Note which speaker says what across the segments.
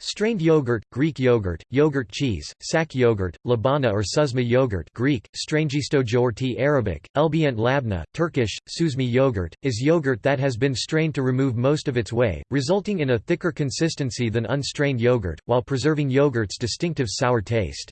Speaker 1: Strained yogurt, Greek yogurt, yogurt cheese, sack yogurt, labana or suzma yogurt Greek, Strangistogeorti Arabic, Elbient labna, Turkish, suzmi yogurt, is yogurt that has been strained to remove most of its whey, resulting in a thicker consistency than unstrained yogurt, while preserving yogurt's distinctive sour taste.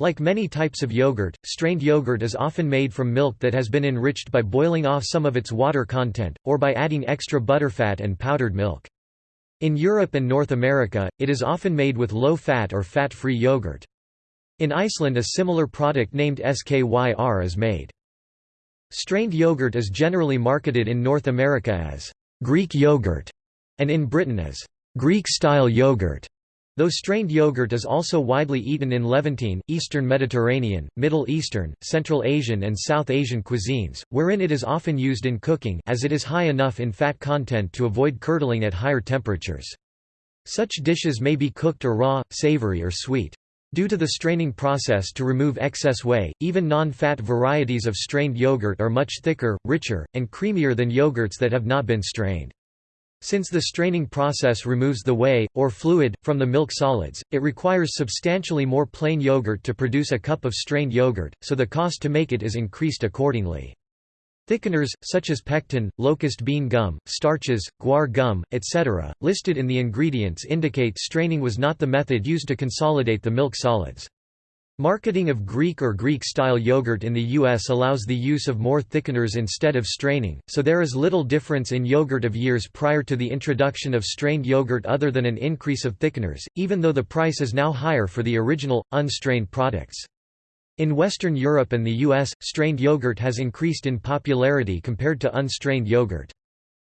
Speaker 1: Like many types of yogurt, strained yogurt is often made from milk that has been enriched by boiling off some of its water content, or by adding extra butterfat and powdered milk. In Europe and North America, it is often made with low-fat or fat-free yogurt. In Iceland a similar product named SKYR is made. Strained yogurt is generally marketed in North America as Greek yogurt and in Britain as Greek-style yogurt. Though strained yogurt is also widely eaten in Levantine, Eastern Mediterranean, Middle Eastern, Central Asian and South Asian cuisines, wherein it is often used in cooking as it is high enough in fat content to avoid curdling at higher temperatures. Such dishes may be cooked or raw, savory or sweet. Due to the straining process to remove excess whey, even non-fat varieties of strained yogurt are much thicker, richer, and creamier than yogurts that have not been strained. Since the straining process removes the whey, or fluid, from the milk solids, it requires substantially more plain yogurt to produce a cup of strained yogurt, so the cost to make it is increased accordingly. Thickeners, such as pectin, locust bean gum, starches, guar gum, etc., listed in the ingredients indicate straining was not the method used to consolidate the milk solids. Marketing of Greek or Greek-style yogurt in the U.S. allows the use of more thickeners instead of straining, so there is little difference in yogurt of years prior to the introduction of strained yogurt other than an increase of thickeners, even though the price is now higher for the original, unstrained products. In Western Europe and the US, strained yogurt has increased in popularity compared to unstrained yogurt.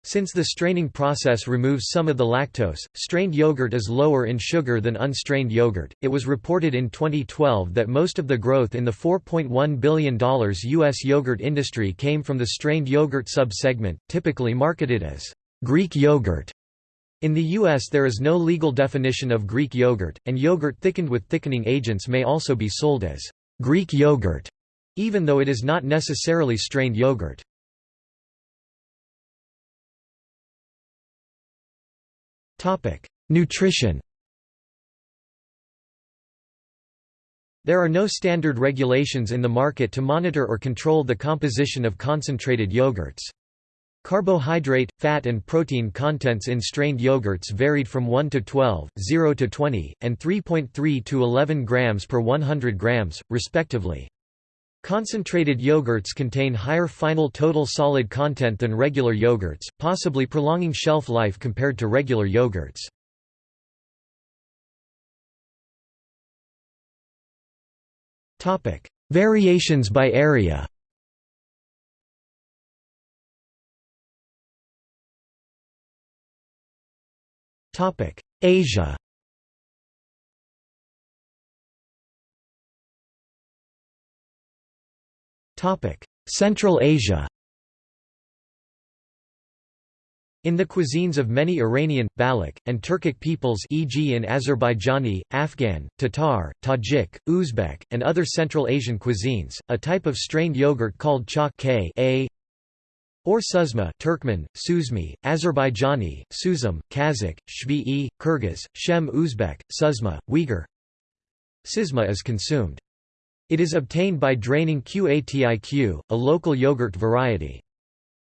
Speaker 1: Since the straining process removes some of the lactose, strained yogurt is lower in sugar than unstrained yogurt. It was reported in 2012 that most of the growth in the $4.1 billion U.S. yogurt industry came from the strained yogurt sub-segment, typically marketed as Greek yogurt. In the U.S. there is no legal definition of Greek yogurt, and yogurt thickened with thickening agents may also be sold as Greek yogurt, even though it is not necessarily strained yogurt. Nutrition There are no standard regulations in the market to monitor or control the composition of concentrated yogurts. Carbohydrate, fat and protein contents in strained yogurts varied from 1 to 12, 0 to 20, and 3.3 to 11 grams per 100 grams, respectively. Concentrated yogurts contain higher final total solid content than regular yogurts, possibly prolonging shelf life compared to regular yogurts. Variations by area Asia Central Asia In the cuisines of many Iranian, Baloch, and Turkic peoples e.g. in Azerbaijani, Afghan, Tatar, Tajik, Uzbek, and other Central Asian cuisines, a type of strained yogurt called chak a or suzma Turkmen, Suzmi, Azerbaijani, Suzum, Kazakh, Shvi'i, Kyrgyz, Shem Uzbek, Suzma, Uyghur Sizma is consumed. It is obtained by draining Qatiq, a local yogurt variety.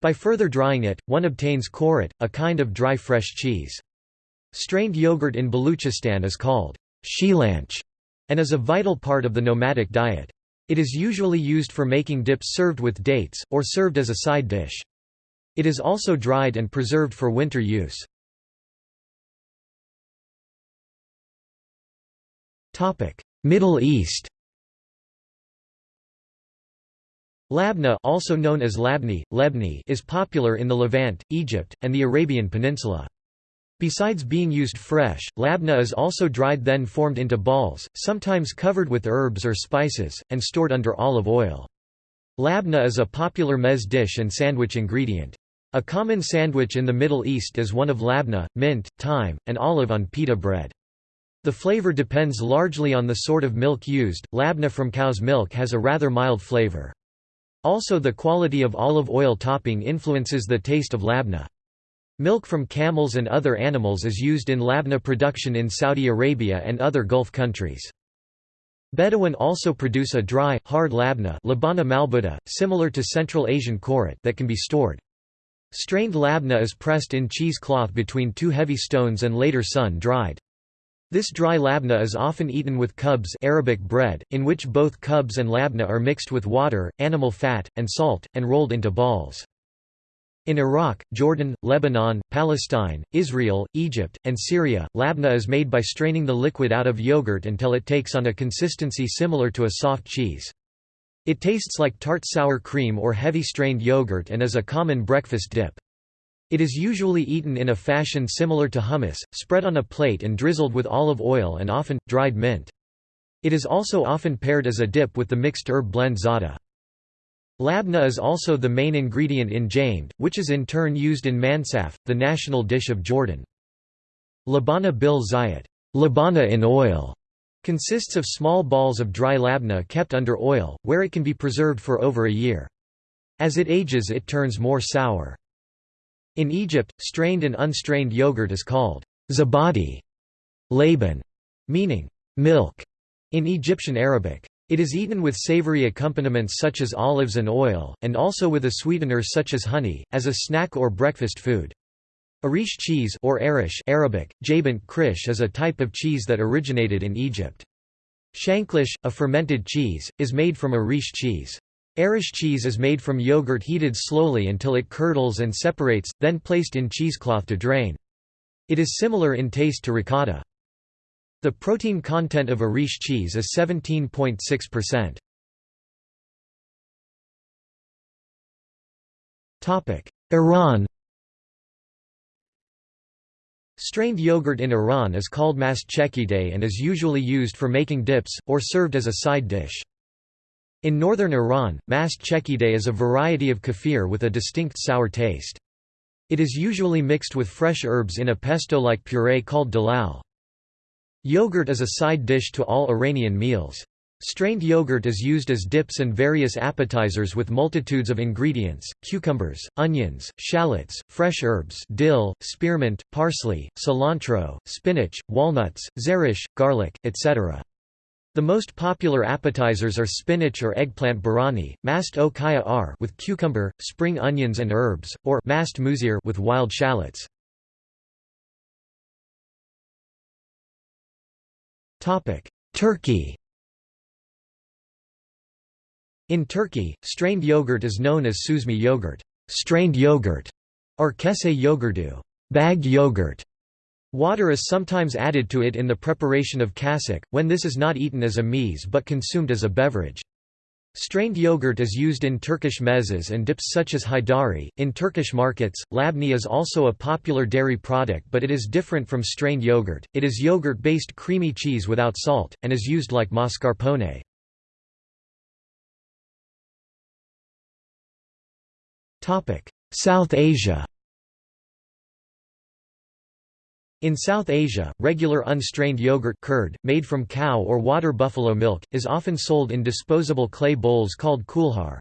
Speaker 1: By further drying it, one obtains khorat, a kind of dry fresh cheese. Strained yogurt in Baluchistan is called shilanch and is a vital part of the nomadic diet. It is usually used for making dips served with dates, or served as a side dish. It is also dried and preserved for winter use. Middle East Labna also known as labni, lebni is popular in the Levant, Egypt, and the Arabian Peninsula. Besides being used fresh, labna is also dried then formed into balls, sometimes covered with herbs or spices, and stored under olive oil. Labna is a popular mez dish and sandwich ingredient. A common sandwich in the Middle East is one of labna, mint, thyme, and olive on pita bread. The flavor depends largely on the sort of milk used. Labna from cow's milk has a rather mild flavor. Also the quality of olive oil topping influences the taste of labna. Milk from camels and other animals is used in labna production in Saudi Arabia and other Gulf countries. Bedouin also produce a dry, hard labna labana malbuta, similar to Central Asian korat that can be stored. Strained labna is pressed in cheesecloth between two heavy stones and later sun-dried. This dry labna is often eaten with khubz Arabic bread, in which both khubz and labna are mixed with water, animal fat, and salt, and rolled into balls. In Iraq, Jordan, Lebanon, Palestine, Israel, Egypt, and Syria, labna is made by straining the liquid out of yogurt until it takes on a consistency similar to a soft cheese. It tastes like tart sour cream or heavy strained yogurt and is a common breakfast dip. It is usually eaten in a fashion similar to hummus, spread on a plate and drizzled with olive oil and often, dried mint. It is also often paired as a dip with the mixed herb blend za'atar. Labna is also the main ingredient in jameed, which is in turn used in mansaf, the national dish of Jordan. Labana bil zayat labana in oil", consists of small balls of dry labna kept under oil, where it can be preserved for over a year. As it ages it turns more sour. In Egypt, strained and unstrained yogurt is called zabadi, laban, meaning milk, in Egyptian Arabic. It is eaten with savory accompaniments such as olives and oil, and also with a sweetener such as honey, as a snack or breakfast food. Arish cheese or Arish Arabic, jabant krish is a type of cheese that originated in Egypt. Shanklish, a fermented cheese, is made from Arish cheese. Arish cheese is made from yogurt heated slowly until it curdles and separates, then placed in cheesecloth to drain. It is similar in taste to ricotta. The protein content of Arish cheese is 17.6%. Topic: Iran Strained yogurt in Iran is called mast chekideh and is usually used for making dips, or served as a side dish. In northern Iran, mast chekideh is a variety of kefir with a distinct sour taste. It is usually mixed with fresh herbs in a pesto-like puree called dalal. Yogurt is a side dish to all Iranian meals. Strained yogurt is used as dips and various appetizers with multitudes of ingredients, cucumbers, onions, shallots, fresh herbs dill, spearmint, parsley, cilantro, spinach, walnuts, zerish, garlic, etc. The most popular appetizers are spinach or eggplant borani, mast o kaya ar with cucumber, spring onions and herbs, or mast muzir with wild shallots. Turkey In Turkey, strained yogurt is known as suzme yogurt, strained yogurt, or kese yogurdu, bagged yogurt. Water is sometimes added to it in the preparation of kasik, when this is not eaten as a meze but consumed as a beverage. Strained yogurt is used in Turkish mezes and dips such as haydari. In Turkish markets, labne is also a popular dairy product but it is different from strained yogurt. It is yogurt-based creamy cheese without salt, and is used like mascarpone. South Asia in South Asia, regular unstrained yogurt curd, made from cow or water buffalo milk, is often sold in disposable clay bowls called kulhar.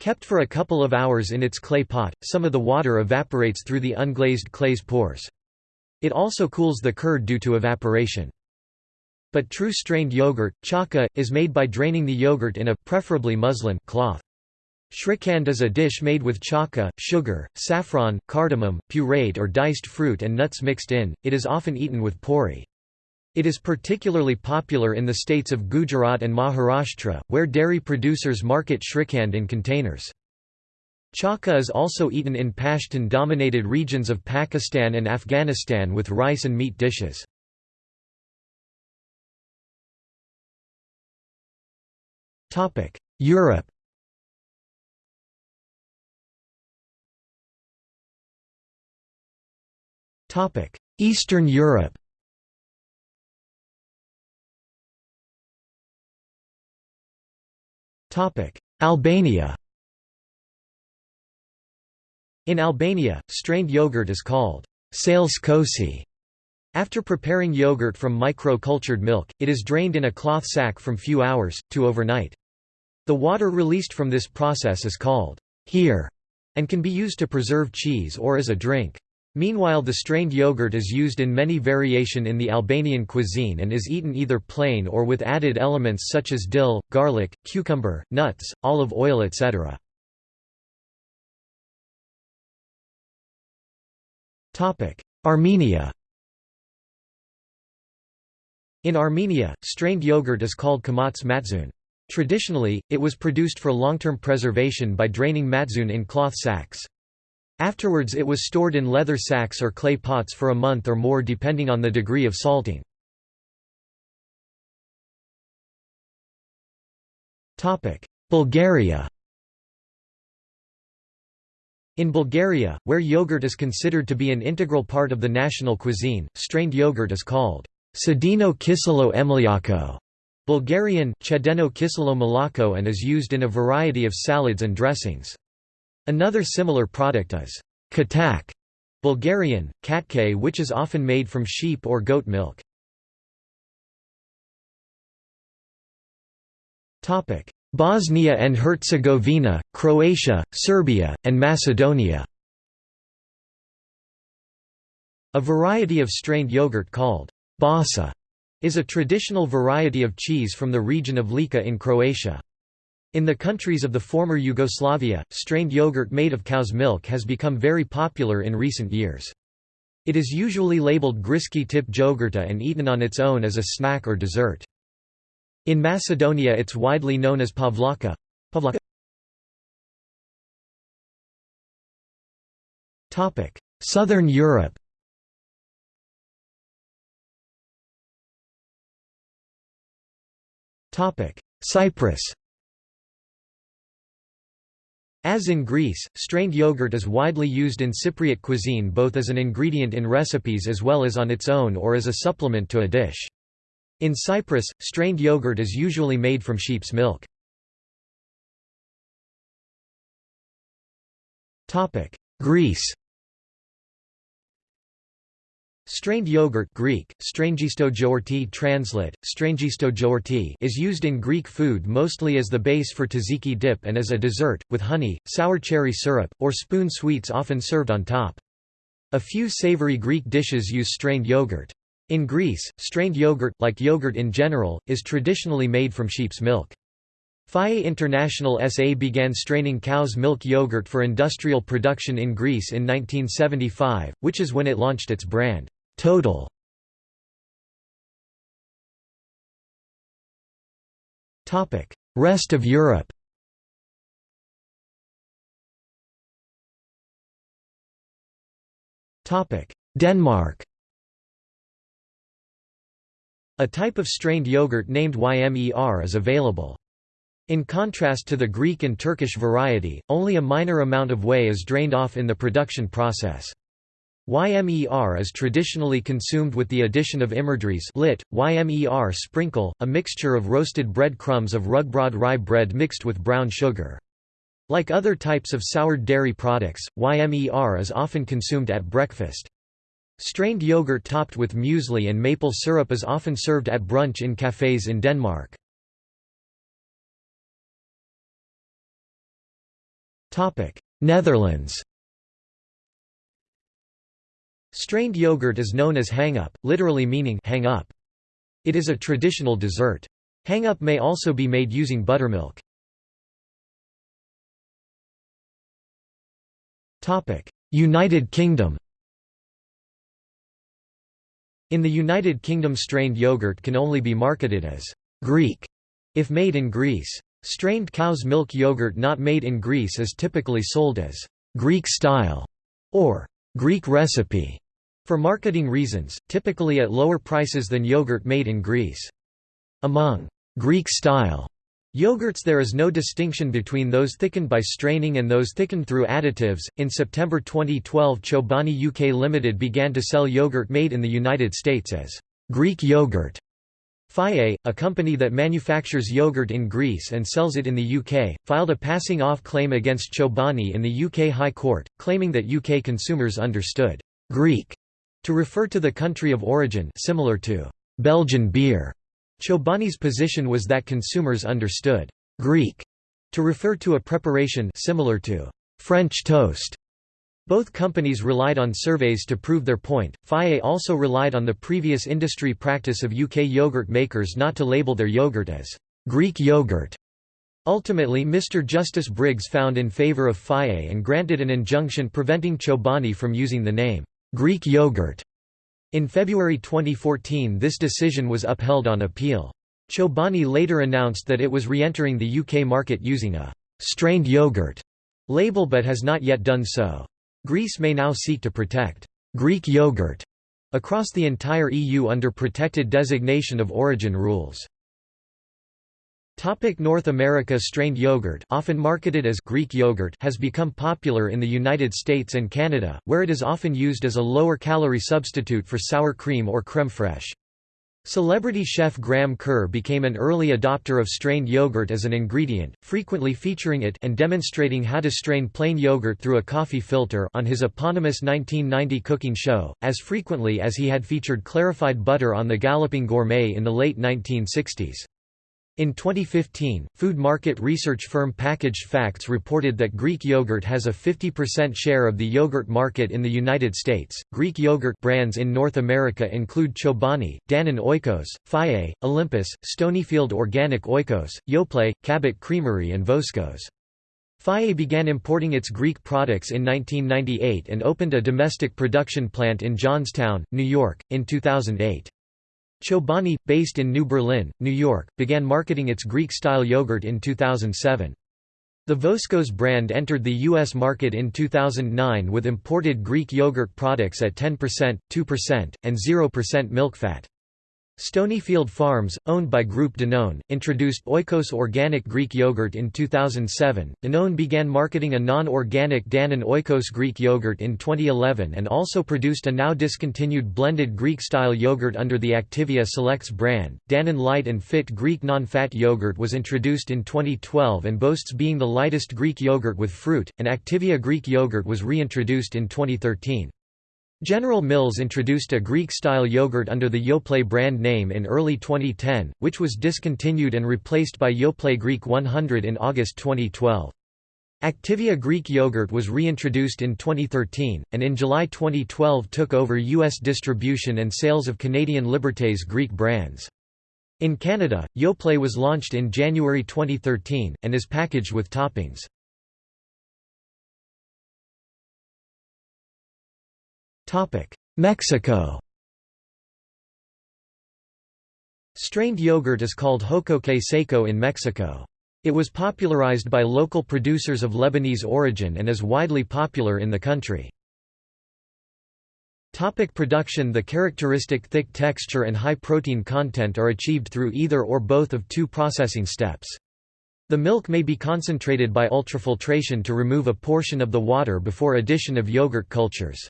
Speaker 1: Kept for a couple of hours in its clay pot, some of the water evaporates through the unglazed clay's pores. It also cools the curd due to evaporation. But true strained yogurt, chaka, is made by draining the yogurt in a preferably muslin cloth. Shrikhand is a dish made with chaka, sugar, saffron, cardamom, pureed or diced fruit and nuts mixed in, it is often eaten with puri. It is particularly popular in the states of Gujarat and Maharashtra, where dairy producers market shrikhand in containers. Chaka is also eaten in Pashtun-dominated regions of Pakistan and Afghanistan with rice and meat dishes. Europe Eastern Europe Albania In Albania, strained yogurt is called sales kosi. After preparing yogurt from micro-cultured milk, it is drained in a cloth sack from few hours, to overnight. The water released from this process is called here, and can be used to preserve cheese or as a drink. Meanwhile the strained yogurt is used in many variation in the Albanian cuisine and is eaten either plain or with added elements such as dill, garlic, cucumber, nuts, olive oil etc. Armenia In Armenia, strained yogurt is called kamats matzun. Traditionally, it was produced for long-term preservation by draining matzun in cloth sacks. Afterwards it was stored in leather sacks or clay pots for a month or more depending on the degree of salting. Bulgaria In Bulgaria, where yogurt is considered to be an integral part of the national cuisine, strained yogurt is called sedeno kiselo emliako, Bulgarian chedeno kiselo malako and is used in a variety of salads and dressings. Another similar product is katak, Bulgarian, katke which is often made from sheep or goat milk. Bosnia and Herzegovina, Croatia, Serbia, and Macedonia A variety of strained yogurt called basa is a traditional variety of cheese from the region of Lika in Croatia. In the countries of the former Yugoslavia, strained yogurt made of cow's milk has become very popular in recent years. It is usually labeled griski tip jogurta and eaten on its own as a snack or dessert. In Macedonia it's widely known as pavlaka. pavlaka. Southern Europe Cyprus as in Greece, strained yogurt is widely used in Cypriot cuisine both as an ingredient in recipes as well as on its own or as a supplement to a dish. In Cyprus, strained yogurt is usually made from sheep's milk. Greece Strained yogurt Greek, translate, is used in Greek food mostly as the base for tzatziki dip and as a dessert, with honey, sour cherry syrup, or spoon sweets often served on top. A few savory Greek dishes use strained yogurt. In Greece, strained yogurt, like yogurt in general, is traditionally made from sheep's milk. Fage International SA began straining cow's milk yogurt for industrial production in Greece in 1975, which is when it launched its brand. Total Rest of Europe Denmark A type of strained yogurt named Ymer is available. In contrast to the Greek and Turkish variety, only a minor amount of whey is drained off in the production process. Ymer is traditionally consumed with the addition of imerdries lit, Ymer sprinkle, a mixture of roasted bread crumbs of rugbrod rye bread mixed with brown sugar. Like other types of soured dairy products, Ymer is often consumed at breakfast. Strained yogurt topped with muesli and maple syrup is often served at brunch in cafes in Denmark. Netherlands Strained yogurt is known as hangop, literally meaning hang up. It is a traditional dessert. Hangop may also be made using buttermilk. Topic: United Kingdom In the United Kingdom strained yogurt can only be marketed as Greek if made in Greece. Strained cow's milk yogurt not made in Greece is typically sold as Greek style or Greek recipe for marketing reasons, typically at lower prices than yogurt made in Greece. Among Greek-style Yogurts there is no distinction between those thickened by straining and those thickened through additives. In September 2012, Chobani UK Limited began to sell yogurt made in the United States as Greek yogurt. Fage, a company that manufactures yogurt in Greece and sells it in the UK, filed a passing off claim against Chobani in the UK High Court, claiming that UK consumers understood Greek to refer to the country of origin similar to Belgian beer. Chobani's position was that consumers understood Greek to refer to a preparation similar to French toast. Both companies relied on surveys to prove their point. Fage also relied on the previous industry practice of UK yogurt makers not to label their yogurt as Greek yogurt. Ultimately Mr Justice Briggs found in favour of Fage and granted an injunction preventing Chobani from using the name Greek yogurt. In February 2014 this decision was upheld on appeal. Chobani later announced that it was re-entering the UK market using a «strained yogurt» label but has not yet done so. Greece may now seek to protect «Greek yogurt» across the entire EU under protected designation of origin rules. Topic North America Strained yogurt often marketed as Greek yogurt has become popular in the United States and Canada, where it is often used as a lower-calorie substitute for sour cream or creme fraiche. Celebrity chef Graham Kerr became an early adopter of strained yogurt as an ingredient, frequently featuring it and demonstrating how to strain plain yogurt through a coffee filter on his eponymous 1990 cooking show, as frequently as he had featured clarified butter on The Galloping Gourmet in the late 1960s. In 2015, food market research firm Packaged Facts reported that Greek yogurt has a 50% share of the yogurt market in the United States. Greek yogurt brands in North America include Chobani, Dannon Oikos, Fage, Olympus, Stonyfield Organic Oikos, Yoplait, Cabot Creamery, and Voskos. Fage began importing its Greek products in 1998 and opened a domestic production plant in Johnstown, New York, in 2008. Chobani, based in New Berlin, New York, began marketing its Greek-style yogurt in 2007. The Voskos brand entered the U.S. market in 2009 with imported Greek yogurt products at 10%, 2%, and 0% milk fat. Stonyfield Farms, owned by Groupe Danone, introduced Oikos organic Greek yogurt in 2007. Danone began marketing a non-organic Dannon Oikos Greek yogurt in 2011 and also produced a now discontinued blended Greek-style yogurt under the Activia Selects brand. Dannon Light and Fit Greek non-fat yogurt was introduced in 2012 and boasts being the lightest Greek yogurt with fruit, and Activia Greek yogurt was reintroduced in 2013. General Mills introduced a Greek-style yogurt under the Yoplait brand name in early 2010, which was discontinued and replaced by Yoplait Greek 100 in August 2012. Activia Greek yogurt was reintroduced in 2013, and in July 2012 took over U.S. distribution and sales of Canadian Liberté's Greek brands. In Canada, Yoplait was launched in January 2013, and is packaged with toppings. Mexico Strained yogurt is called jocoque seco in Mexico. It was popularized by local producers of Lebanese origin and is widely popular in the country. Topic production The characteristic thick texture and high protein content are achieved through either or both of two processing steps. The milk may be concentrated by ultrafiltration to remove a portion of the water before addition of yogurt cultures.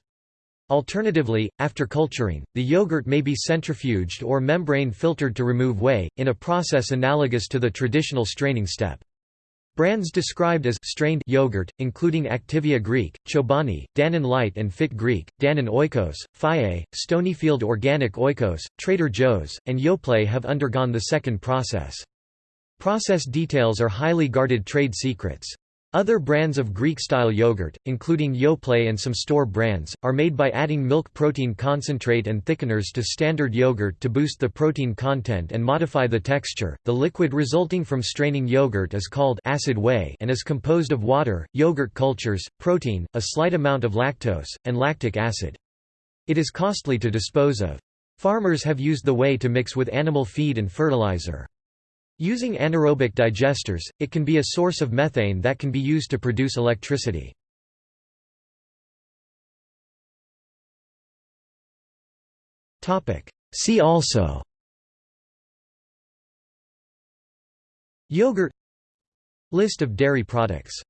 Speaker 1: Alternatively, after culturing, the yogurt may be centrifuged or membrane filtered to remove whey, in a process analogous to the traditional straining step. Brands described as strained yogurt, including Activia Greek, Chobani, Dannon Light and Fit Greek, Dannon Oikos, Fage, Stonyfield Organic Oikos, Trader Joe's, and Yoplait have undergone the second process. Process details are highly guarded trade secrets. Other brands of Greek-style yogurt, including Yoplait and some store brands, are made by adding milk protein concentrate and thickeners to standard yogurt to boost the protein content and modify the texture. The liquid resulting from straining yogurt is called acid whey and is composed of water, yogurt cultures, protein, a slight amount of lactose, and lactic acid. It is costly to dispose of. Farmers have used the whey to mix with animal feed and fertilizer. Using anaerobic digesters, it can be a source of methane that can be used to produce electricity. See also Yogurt List of dairy products